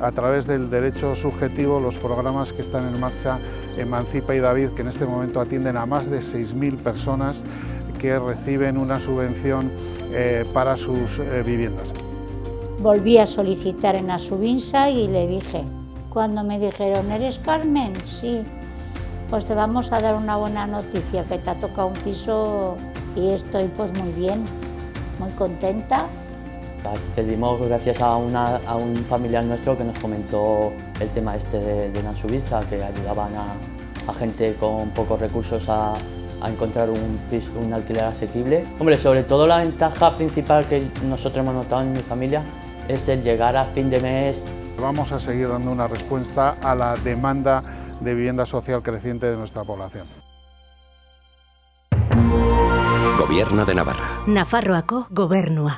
a través del derecho subjetivo los programas que están en marcha Emancipa y David, que en este momento atienden a más de 6.000 personas que reciben una subvención eh, para sus eh, viviendas. Volví a solicitar en Asubinsa y le dije, cuando me dijeron, ¿eres Carmen? Sí, pues te vamos a dar una buena noticia, que te ha tocado un piso y estoy pues muy bien, muy contenta. Accedimos gracias a, un familiar nuestro que nos comentó el tema este de, de que ayudaban a, gente con pocos recursos a, encontrar un, piso, un alquiler asequible. Hombre, sobre todo la ventaja principal que nosotros hemos notado en mi familia es el llegar a fin de mes. Vamos a seguir dando una respuesta a la demanda de vivienda social creciente de nuestra población. Gobierno de Navarra. Nafarroako gobernua.